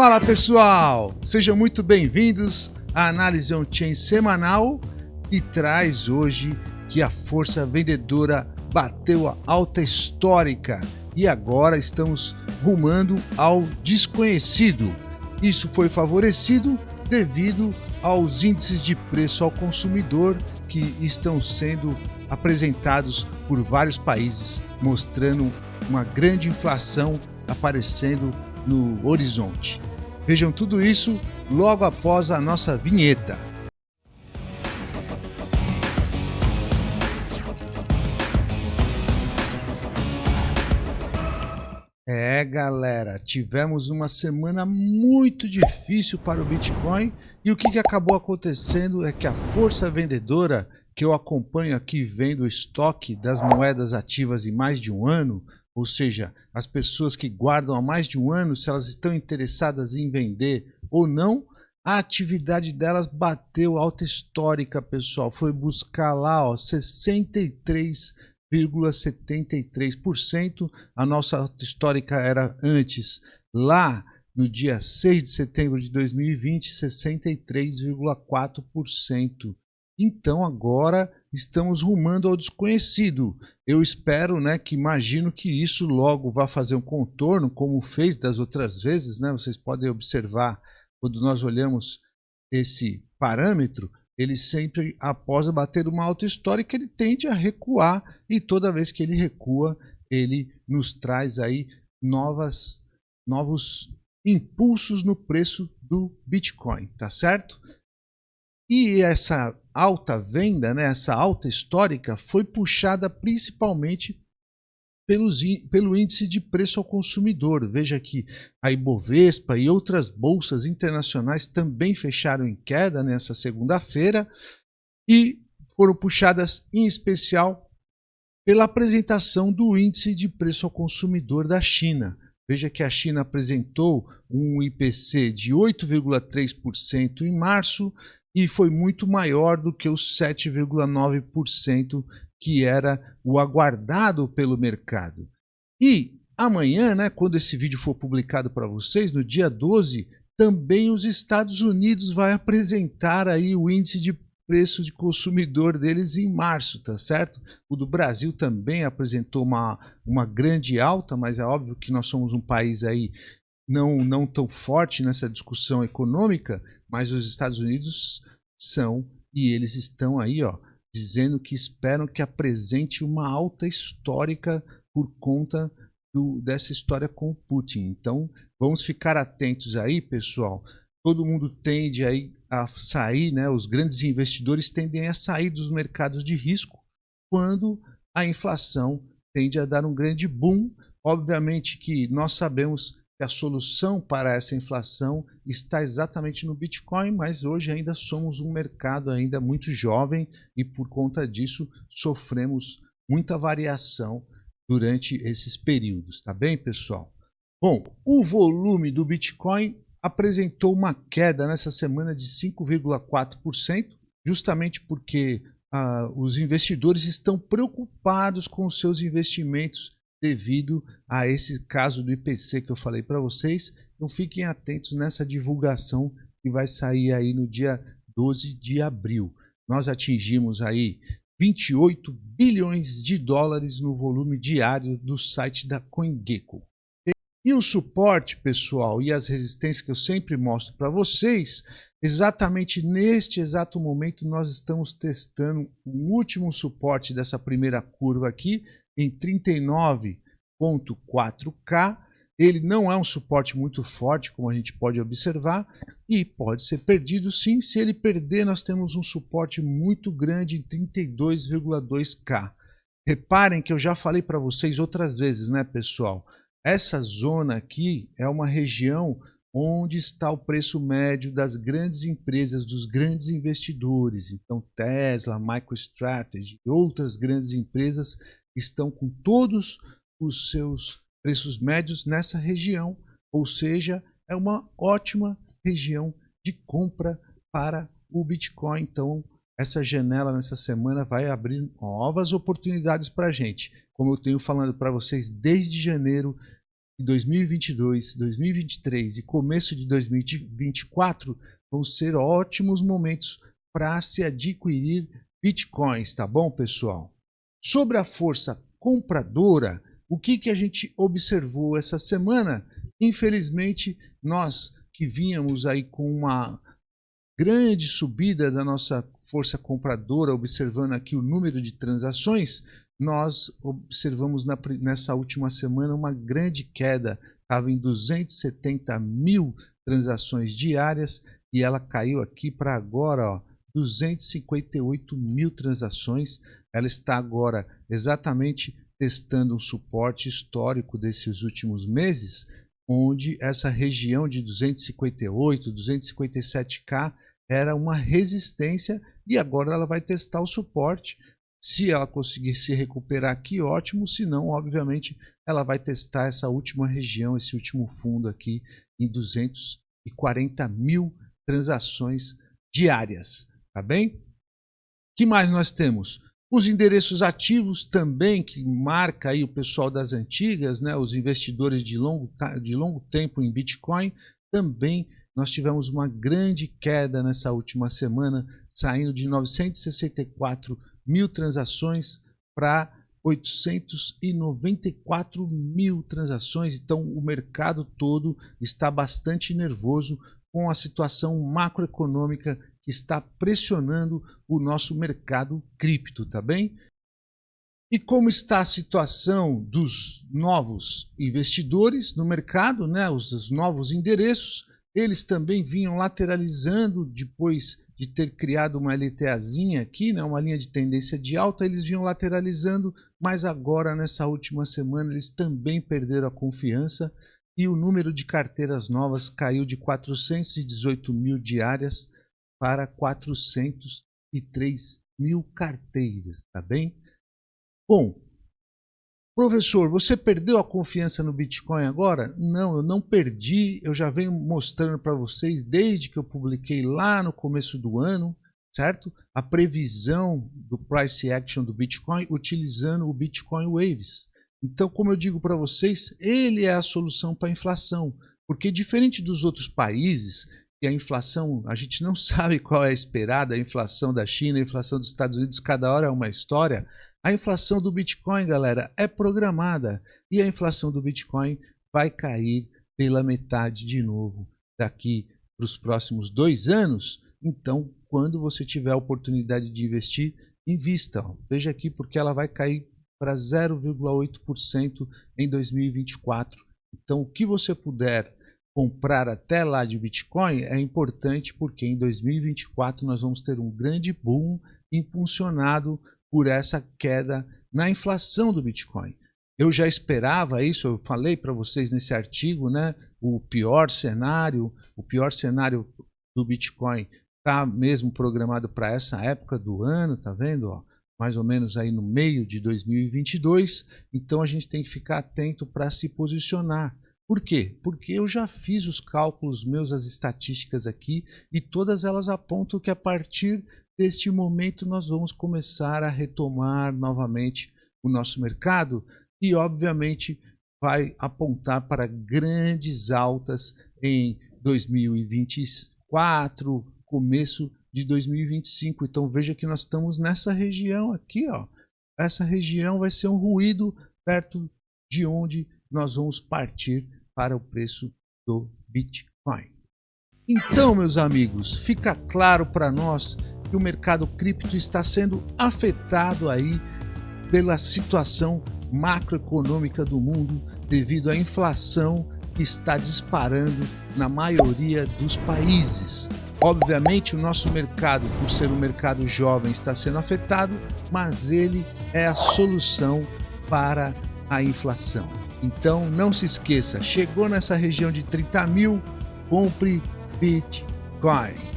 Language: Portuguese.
Fala pessoal, sejam muito bem-vindos à análise on-chain semanal e traz hoje que a força vendedora bateu a alta histórica e agora estamos rumando ao desconhecido. Isso foi favorecido devido aos índices de preço ao consumidor que estão sendo apresentados por vários países, mostrando uma grande inflação aparecendo no horizonte. Vejam tudo isso logo após a nossa vinheta. É, galera, tivemos uma semana muito difícil para o Bitcoin e o que, acabou acontecendo é que a força vendedora que eu acompanho aqui vendo o estoque das moedas ativas em mais de um ano, ou seja, as pessoas que guardam há mais de um ano, se elas estão interessadas em vender ou não, a atividade delas bateu alta histórica, pessoal. Foi buscar lá, ó, 63,73%. A nossa alta histórica era antes, lá no dia 6 de setembro de 2020, 63,4%. Então agora estamos rumando ao desconhecido. Eu espero, né, que imagino que isso logo vá fazer um contorno, como fez das outras vezes, né? Vocês podem observar quando nós olhamos esse parâmetro, ele sempre, após bater uma alta histórica, ele tende a recuar e toda vez que ele recua, ele nos traz aí novas, novos impulsos no preço do Bitcoin, tá certo? E essa alta venda, né, essa alta histórica, foi puxada principalmente pelos, pelo índice de preço ao consumidor. Veja que a Ibovespa e outras bolsas internacionais também fecharam em queda nessa segunda-feira e foram puxadas em especial pela apresentação do índice de preço ao consumidor da China. Veja que a China apresentou um IPC de 8,3% em março, e foi muito maior do que os 7,9% que era o aguardado pelo mercado. E amanhã, né, quando esse vídeo for publicado para vocês, no dia 12, também os Estados Unidos vai apresentar aí o índice de preço de consumidor deles em março, tá certo? O do Brasil também apresentou uma, uma grande alta, mas é óbvio que nós somos um país aí não, não tão forte nessa discussão econômica, mas os Estados Unidos são e eles estão aí, ó, dizendo que esperam que apresente uma alta histórica por conta do, dessa história com o Putin. Então, vamos ficar atentos aí, pessoal. Todo mundo tende aí a sair, né? Os grandes investidores tendem a sair dos mercados de risco quando a inflação tende a dar um grande boom. Obviamente que nós sabemos a solução para essa inflação está exatamente no Bitcoin, mas hoje ainda somos um mercado ainda muito jovem e por conta disso sofremos muita variação durante esses períodos, tá bem, pessoal? Bom, o volume do Bitcoin apresentou uma queda nessa semana de 5,4%, justamente porque ah, os investidores estão preocupados com os seus investimentos devido a esse caso do IPC que eu falei para vocês. Então fiquem atentos nessa divulgação que vai sair aí no dia 12 de abril. Nós atingimos aí 28 bilhões de dólares no volume diário do site da CoinGecko. E o suporte, pessoal, e as resistências que eu sempre mostro para vocês, exatamente neste exato momento nós estamos testando o último suporte dessa primeira curva aqui, em 39.4K. Ele não é um suporte muito forte, como a gente pode observar, e pode ser perdido sim. Se ele perder, nós temos um suporte muito grande em 32,2K. Reparem que eu já falei para vocês outras vezes, né, pessoal? Essa zona aqui é uma região onde está o preço médio das grandes empresas, dos grandes investidores. Então, Tesla, MicroStrategy e outras grandes empresas estão com todos os seus preços médios nessa região, ou seja, é uma ótima região de compra para o Bitcoin. Então, essa janela nessa semana vai abrir novas oportunidades para a gente. Como eu tenho falando para vocês desde janeiro, que 2022, 2023 e começo de 2024 vão ser ótimos momentos para se adquirir bitcoins, tá bom, pessoal? Sobre a força compradora, o que, que a gente observou essa semana? Infelizmente, nós que vínhamos aí com uma grande subida da nossa força compradora, observando aqui o número de transações, nós observamos na, nessa última semana uma grande queda, estava em 270 mil transações diárias e ela caiu aqui para agora, ó, 258 mil transações. Ela está agora exatamente testando um suporte histórico desses últimos meses, onde essa região de 258, 257K era uma resistência e agora ela vai testar o suporte. Se ela conseguir se recuperar aqui, ótimo. Se não, obviamente, ela vai testar essa última região, esse último fundo aqui em 240 mil transações diárias. Tá bem? que mais nós temos? Os endereços ativos também, que marca aí o pessoal das antigas, né, os investidores de longo, de longo tempo em Bitcoin, também nós tivemos uma grande queda nessa última semana, saindo de 964 mil transações para 894 mil transações. Então, o mercado todo está bastante nervoso com a situação macroeconômica que está pressionando o nosso mercado cripto, tá bem? E como está a situação dos novos investidores no mercado, né, os, os novos endereços, eles também vinham lateralizando depois de ter criado uma LTAzinha aqui, né, uma linha de tendência de alta, eles vinham lateralizando, mas agora nessa última semana eles também perderam a confiança e o número de carteiras novas caiu de 418 mil diárias para 403 mil carteiras, tá bem? Bom, Professor, você perdeu a confiança no Bitcoin agora? Não, eu não perdi. Eu já venho mostrando para vocês desde que eu publiquei lá no começo do ano, certo? A previsão do price action do Bitcoin utilizando o Bitcoin Waves. Então, como eu digo para vocês, ele é a solução para a inflação, porque diferente dos outros países, que a inflação, a gente não sabe qual é a esperada, a inflação da China, a inflação dos Estados Unidos, cada hora é uma história. A inflação do Bitcoin, galera, é programada e a inflação do Bitcoin vai cair pela metade de novo daqui para os próximos dois anos. Então, quando você tiver a oportunidade de investir, invista. Veja aqui porque ela vai cair para 0,8% em 2024. Então, o que você puder comprar até lá de Bitcoin é importante porque em 2024 nós vamos ter um grande boom impulsionado por essa queda na inflação do Bitcoin. Eu já esperava isso, eu falei para vocês nesse artigo, né? O pior cenário, o pior cenário do Bitcoin está mesmo programado para essa época do ano, tá vendo? Ó, mais ou menos aí no meio de 2022. Então a gente tem que ficar atento para se posicionar. Por quê? Porque eu já fiz os cálculos meus, as estatísticas aqui, e todas elas apontam que a partir deste momento nós vamos começar a retomar novamente o nosso mercado e, obviamente, vai apontar para grandes altas em 2024, começo de 2025. Então veja que nós estamos nessa região aqui, ó. Essa região vai ser um ruído perto de onde nós vamos partir para o preço do Bitcoin. Então, meus amigos, fica claro para nós que o mercado cripto está sendo afetado aí pela situação macroeconômica do mundo devido à inflação que está disparando na maioria dos países. Obviamente, o nosso mercado, por ser um mercado jovem, está sendo afetado, mas ele é a solução para a inflação. Então, não se esqueça, chegou nessa região de 30 mil, compre Bitcoin.